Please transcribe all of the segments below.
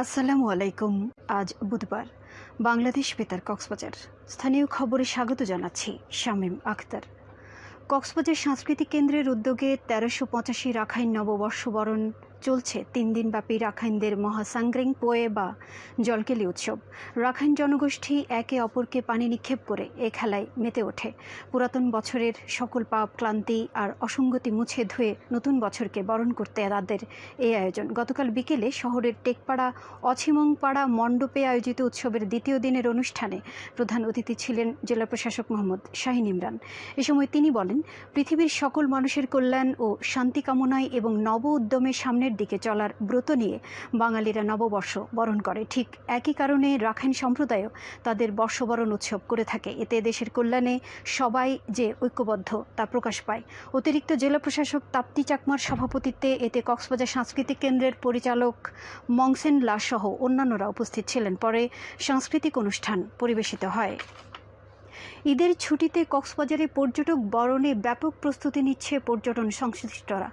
আসসালামু আলাইকুম, আজ বুধবার, বাংলাদেশ বেতার কক্সবাজার। স্থানীয় খবরে স্বাগত জানাচ্ছি শামীম আখতার। কক্সবাজার সাংস্কৃতিক কেন্দ্রের উদ্যোগে তেরোশো পঁচাশি রাখাইন নববর্ষ বরণ চলছে তিন দিনব্যাপী রাখাইনদের মহাসাংগ্রিং পোয়ে বা জলকেলি উৎসব। রাখাইন জনগোষ্ঠী একে অপরকে পানি নিক্ষেপ করে এ খেলায় মেতে ওঠে। পুরাতন বছরের সকল পাপ, ক্লান্তি আর অসঙ্গতি মুছে ধুয়ে নতুন বছরকে বরণ করতে তাদের এই আয়োজন। গতকাল বিকেলে শহরের টেকপাড়া, অছিমংপাড়া মণ্ডপে আয়োজিত উৎসবের দ্বিতীয় দিনের অনুষ্ঠানে প্রধান অতিথি ছিলেন জেলা প্রশাসক মোহাম্মদ শাহিন ইমরান। এ সময় তিনি বলেন, পৃথিবীর সকল মানুষের কল্যাণ ও শান্তি কামনায় এবং নব উদ্যমে সামনের দিকে চলার ব্রত নিয়ে বাঙালিরা নববর্ষ বরণ করে। ঠিক একই কারণে রাখাইন সম্প্রদায়ও তাদের বর্ষবরণ উৎসব করে থাকে। এতে দেশের কল্যাণে সবাই যে ঐক্যবদ্ধ তা প্রকাশ পায়। অতিরিক্ত জেলা প্রশাসক তাপ্তি চাকমার সভাপতিত্বে এতে কক্সবাজার সাংস্কৃতিক কেন্দ্রের পরিচালক মংসেন লা সহ অন্যান্যরা উপস্থিত ছিলেন। পরে সাংস্কৃতিক অনুষ্ঠান পরিবেশিত হয়। ঈদের ছুটিতে কক্সবাজারে পর্যটক বরণে ব্যাপক প্রস্তুতি নিচ্ছে পর্যটন সংশ্লিষ্টরা।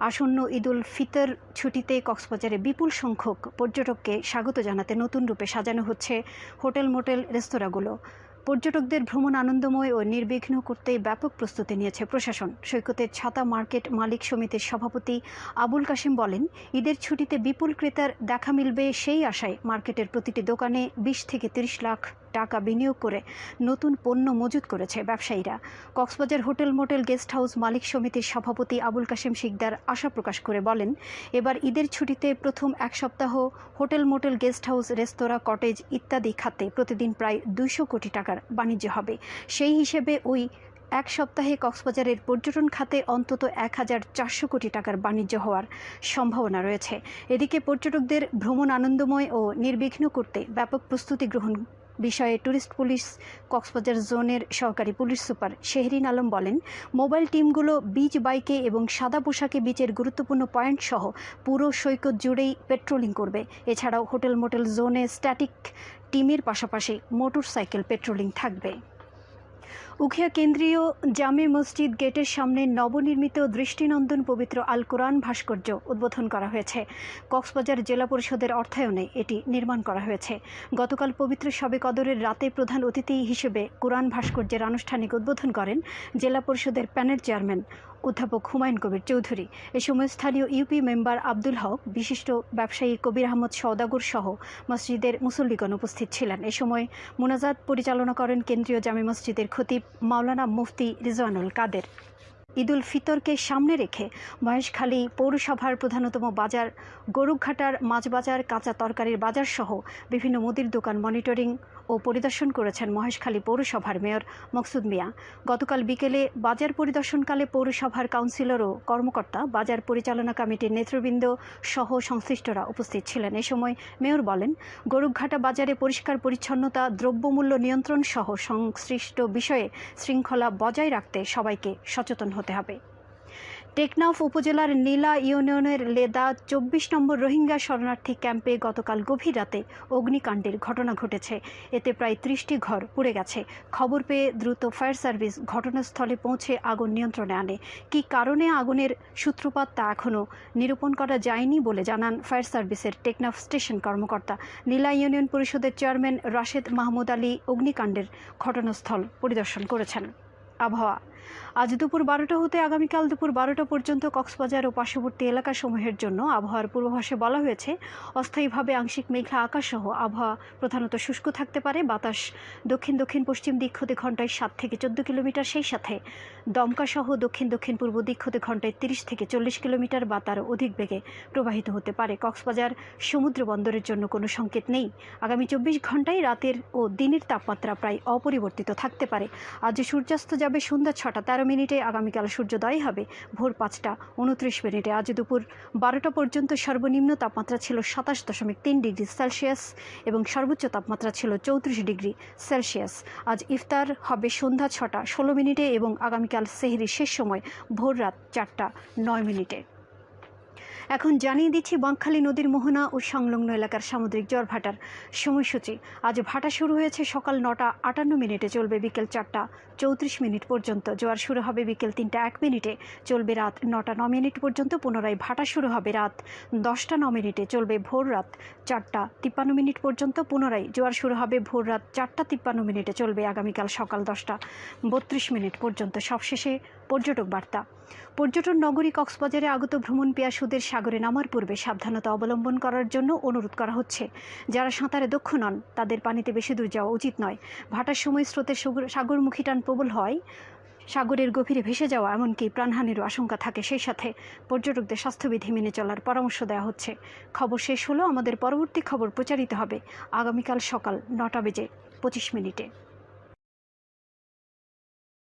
আসন্ন ঈদুল ফিতর ছুটিতে কক্সবাজারে বিপুল সংখ্যক পর্যটককে স্বাগত জানাতে নতুন রূপে সাজানো হচ্ছে হোটেল মোটেল রেস্তোরাঁগুলো। পর্যটকদের ভ্রমণ আনন্দময় ও নির্বিঘ্ন করতে ব্যাপক প্রস্তুতি নিয়েছে প্রশাসন। সৈকতের ছাতা মার্কেট মালিক সমিতির সভাপতি আবুল কাশিম বলেন, ঈদের ছুটিতে বিপুল ক্রেতার দেখা মিলবে সেই আশায় মার্কেটের প্রতিটি দোকানে বিশ থেকে তিরিশ লাখ টাকা বিনিয়োগ করে নতুন পণ্য মজুত করেছে ব্যবসায়ীরা। Cox's Bazar hotel motel guest house মালিক সমিতির সভাপতি আবুল কাশেম শিকদার আশা প্রকাশ করে বলেন, এবার ঈদের ছুটিতে প্রথম এক সপ্তাহ হোটেল মোটেল গেস্ট হাউস, রেস্তোরাঁ, কটেজ ইত্যাদি খাতে প্রতিদিন প্রায় দুইশো কোটি টাকার বাণিজ্য হবে। সেই হিসেবে ওই এক সপ্তাহে কক্সবাজারের পর্যটন খাতে অন্তত এক হাজার চারশো কোটি টাকার বাণিজ্য হওয়ার সম্ভাবনা রয়েছে। এদিকে পর্যটকদের ভ্রমণ আনন্দময় ও নির্বিঘ্ন করতে ব্যাপক প্রস্তুতি গ্রহণ বিষয়ে ট্যুরিস্ট পুলিশ কক্সবাজার জোনের সহকারী পুলিশ সুপার শেহরিন আলম বলেন, মোবাইল টিমগুলো বিচ বাইকে এবং সাদা পোশাকে বিচের গুরুত্বপূর্ণ পয়েন্ট সহ পুরো সৈকত জুড়েই পেট্রোলিং করবে। এছাড়াও হোটেল মোটেল জোনে স্ট্যাটিক টিমের পাশাপাশি মোটরসাইকেল পেট্রোলিং থাকবে। উখিয়া কেন্দ্রীয় জামে মসজিদ গেটের সামনে নবনির্মিত দৃষ্টিনন্দন পবিত্র আল কোরআন ভাস্কর্য উদ্বোধন করা হয়েছে। কক্সবাজার জেলা পরিষদের অর্থায়নে এটি নির্মাণ করা হয়েছে। গতকাল পবিত্র শবে কদরের রাতে প্রধান অতিথি হিসেবে কোরআন ভাস্কর্যের আনুষ্ঠানিক উদ্বোধন করেন জেলা পরিষদের প্যানেল চেয়ারম্যান অধ্যাপক হুমায়ুন কবির চৌধুরী। এ সময় স্থানীয় ইউপি মেম্বার আব্দুল হক, বিশিষ্ট ব্যবসায়ী কবির আহমদ সওদাগর সহ মসজিদের মুসল্লিগণ উপস্থিত ছিলেন। এ সময় মোনাজাত পরিচালনা করেন কেন্দ্রীয় জামে মসজিদের খতিব মাওলানা মুফতি রিজওয়ানুল কাদের। ঈদুল ফিতরকে সামনে রেখে মহেশখালী পৌরসভার প্রধানতম বাজার গরুঘাটার মাছ বাজার, কাঁচা তরকারির বাজার সহ বিভিন্ন মুদির দোকান মনিটরিং ও পরিদর্শন করেছেন মহেশখালী পৌরসভার মেয়র মকসুদ মিয়া। গতকাল বিকেলে বাজার পরিদর্শনকালে পৌরসভার কাউন্সিলর ও কর্মকর্তা, বাজার পরিচালনা কমিটির নেতৃবৃন্দ সহ সংশ্লিষ্টরা উপস্থিত ছিলেন। এ সময় মেয়র বলেন গরুঘাটা বাজারে পরিষ্কার পরিচ্ছন্নতা, দ্রব্যমূল্য নিয়ন্ত্রণ সহ সংশ্লিষ্ট বিষয়ে শৃঙ্খলা বজায় রাখতে সবাইকে সচেতন হতে হবে। টেকনাফ উপজেলার নীলা ইউনিয়নের লেদা চব্বিশ নম্বর রোহিঙ্গা শরণার্থী ক্যাম্পে গতকাল গভীর রাতে অগ্নিকাণ্ডের ঘটনা ঘটেছে। এতে প্রায় ত্রিশটি ঘর পুড়ে গেছে। খবর পেয়ে দ্রুত ফায়ার সার্ভিস ঘটনাস্থলে পৌঁছে আগুন নিয়ন্ত্রণে আনে। কী কারণে আগুনের সূত্রপাত তা এখনও নিরূপণ করা যায়নি বলে জানান ফায়ার সার্ভিসের টেকনাফ স্টেশন কর্মকর্তা। নীলা ইউনিয়ন পরিষদের চেয়ারম্যান রাশেদ মাহমুদ আলী অগ্নিকাণ্ডের ঘটনাস্থল পরিদর্শন করেছেন। আবহাওয়া আজ দুপুর বারোটা হতে আগামীকাল দুপুর বারোটা পর্যন্ত কক্সবাজার ও পার্শ্ববর্তী এলাকাসমূহের জন্য আবহাওয়ার পূর্বাভাসে বলা হয়েছে, অস্থায়ীভাবে আংশিক মেঘলা আকাশসহ আবহাওয়া প্রধানত শুষ্ক থাকতে পারে, বাতাস দক্ষিণ দক্ষিণ পশ্চিম দিক হতে ঘন্টায় সাত থেকে চোদ্দ কিলোমিটার, সেই সাথে দমকাসহ দক্ষিণ দক্ষিণ পূর্ব দিক হতে ঘন্টায় তিরিশ থেকে চল্লিশ কিলোমিটার, বা তারও অধিক বেগে প্রবাহিত হতে পারে। কক্সবাজার সমুদ্র বন্দরের জন্য কোনো সংকেত নেই। আগামী চব্বিশ ঘন্টায় রাতের ও দিনের তাপমাত্রা প্রায় অপরিবর্তিত থাকতে পারে। আজ সূর্যাস্ত যাবে সন্ধ্যা ছটা তেরো মিনিটে আগামীকাল সূর্যোদয় হবে। ভোর পাঁচটা উনত্রিশ মিনিটে। আজ দুপুর বারোটা পর্যন্ত সর্বনিম্ন তাপমাত্রা ছিল সাতাশ দশমিক তিন ডিগ্রি সেলসিয়াস এবং সর্বোচ্চ তাপমাত্রা ছিল চৌত্রিশ ডিগ্রি সেলসিয়াস। আজ ইফতার হবে সন্ধ্যা ছটা ষোলো মিনিটে এবং আগামীকাল সেহরি শেষ সময় ভোর রাত চারটা নয় মিনিটে। এখন জানিয়ে দিচ্ছি বাঁকখালী নদীর মোহনা ও সংলগ্ন এলাকার সামুদ্রিক জ্বর ভাটার সময়সূচি। আজ ভাটা শুরু হয়েছে সকাল নটা আটান্ন মিনিটে, চলবে বিকেল চারটা চৌত্রিশ মিনিট পর্যন্ত। জোয়ার শুরু হবে বিকেল তিনটা এক মিনিটে, চলবে রাত নটা ন মিনিট পর্যন্ত। পুনরায় ভাটা শুরু হবে রাত দশটা ন মিনিটে, চলবে ভোর রাত চারটা তিপ্পান্ন মিনিট পর্যন্ত। পুনরায় জোয়ার শুরু হবে ভোর রাত চারটা তিপ্পান্ন মিনিটে, চলবে আগামীকাল সকাল দশটা বত্রিশ মিনিট পর্যন্ত। সবশেষে পর্যটক বার্তা। পর্যটন নগরী কক্সবাজারে আগত ভ্রমণ পিয়াসুদের সাগরে নামার পূর্বে সাবধানতা অবলম্বন করার জন্য অনুরোধ করা হচ্ছে। যারা সাঁতারে দক্ষ নন, তাদের পানিতে বেশি দূর যাওয়া উচিত নয়। ভাটার সময় স্রোতের সাগরমুখী টান প্রবল হয়। সাগরের গভীরে ভেসে যাওয়া এমনকি প্রাণহানিরও আশঙ্কা থাকে। সেই সাথে পর্যটকদের স্বাস্থ্যবিধি মেনে চলার পরামর্শ দেওয়া হচ্ছে। খবর শেষ হলো, আমাদের পরবর্তী খবর প্রচারিত হবে আগামীকাল সকাল নটা বেজে পঁচিশ মিনিটে।